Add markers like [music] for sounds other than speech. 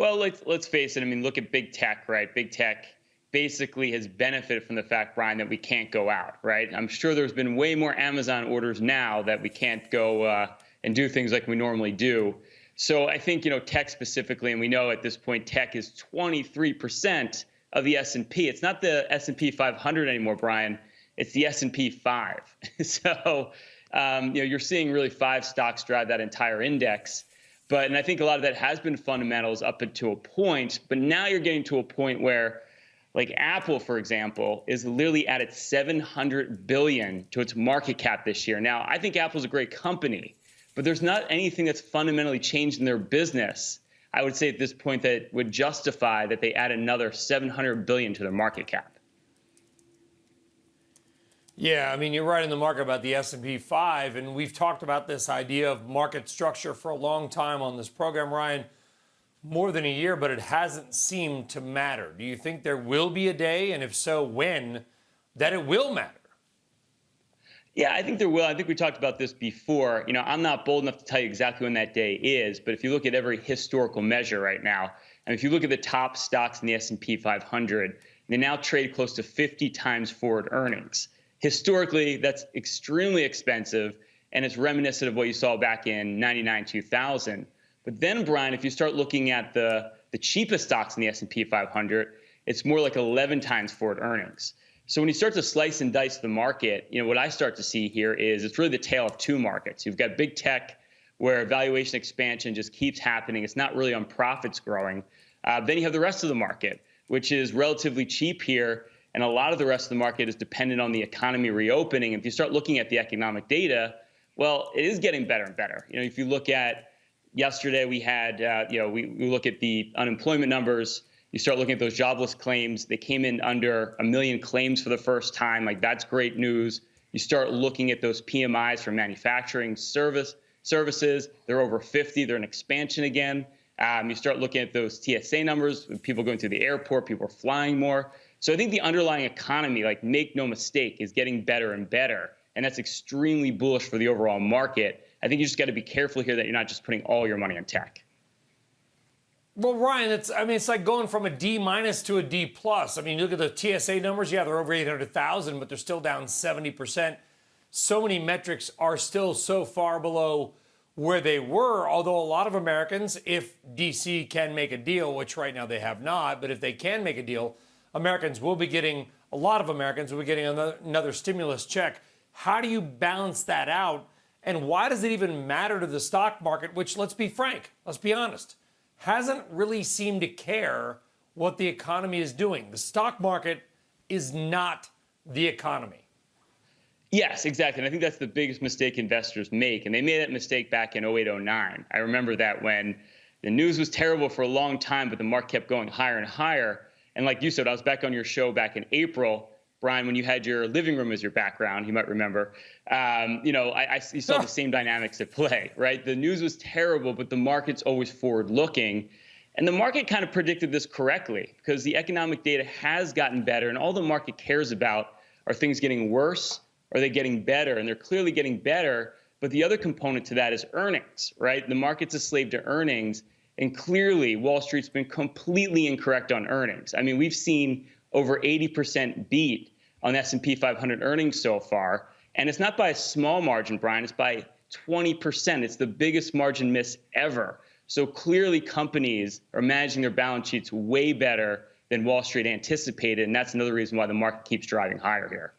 Well, let's let's face it. I mean, look at big tech, right? Big tech basically has benefited from the fact, Brian, that we can't go out, right? I'm sure there's been way more Amazon orders now that we can't go uh, and do things like we normally do. So I think you know tech specifically, and we know at this point tech is 23% of the S&P. It's not the S&P 500 anymore, Brian. It's the S&P 5. [laughs] so um, you know you're seeing really five stocks drive that entire index. But and I think a lot of that has been fundamentals up to a point. But now you're getting to a point where like Apple, for example, is literally at its 700 billion to its market cap this year. Now, I think Apple's a great company, but there's not anything that's fundamentally changed in their business. I would say at this point that would justify that they add another 700 billion to their market cap. Yeah, I mean you're right in the market about the S&P 5 and we've talked about this idea of market structure for a long time on this program, Ryan more than a year, but it hasn't seemed to matter. Do you think there will be a day, and if so, when, that it will matter? Yeah, I think there will. I think we talked about this before. You know, I'm not bold enough to tell you exactly when that day is, but if you look at every historical measure right now, and if you look at the top stocks in the S&P 500, they now trade close to 50 times forward earnings. Historically, that's extremely expensive, and it's reminiscent of what you saw back in 99, 2000. But then, Brian, if you start looking at the, the cheapest stocks in the S&P 500, it's more like 11 times forward earnings. So when you start to slice and dice the market, you know what I start to see here is it's really the tale of two markets. You've got big tech, where valuation expansion just keeps happening. It's not really on profits growing. Uh, then you have the rest of the market, which is relatively cheap here, and a lot of the rest of the market is dependent on the economy reopening. If you start looking at the economic data, well, it is getting better and better. You know, if you look at yesterday we had, uh, you know, we, we look at the unemployment numbers. You start looking at those jobless claims. They came in under a million claims for the first time. Like that's great news. You start looking at those PMIs for manufacturing service services. They're over 50. They're in expansion again. Um, you start looking at those TSA numbers, people going through the airport, people are flying more. So I think the underlying economy, like make no mistake, is getting better and better. And that's extremely bullish for the overall market. I think you just got to be careful here that you're not just putting all your money on tech. Well, Ryan, it's I mean it's like going from a D minus to a D plus. I mean, you look at the TSA numbers. Yeah, they're over 800,000, but they're still down 70 percent. So many metrics are still so far below where they were. Although a lot of Americans, if DC can make a deal, which right now they have not, but if they can make a deal, Americans will be getting a lot of Americans will be getting another, another stimulus check. How do you balance that out? And why does it even matter to the stock market, which, let's be frank, let's be honest, hasn't really seemed to care what the economy is doing? The stock market is not the economy. Yes, exactly. And I think that's the biggest mistake investors make. And they made that mistake back in 08, 09. I remember that when the news was terrible for a long time, but the market kept going higher and higher. And like you said, I was back on your show back in April Brian, when you had your living room as your background, you might remember, um, you know, I, I you saw the [laughs] same dynamics at play, right? The news was terrible, but the market's always forward looking. And the market kind of predicted this correctly because the economic data has gotten better, and all the market cares about are things getting worse are they getting better? And they're clearly getting better. But the other component to that is earnings, right? The market's a slave to earnings. And clearly, Wall Street's been completely incorrect on earnings. I mean, we've seen over 80% beat on S&P 500 earnings so far. And it's not by a small margin, Brian, it's by 20%. It's the biggest margin miss ever. So clearly companies are managing their balance sheets way better than Wall Street anticipated. And that's another reason why the market keeps driving higher here.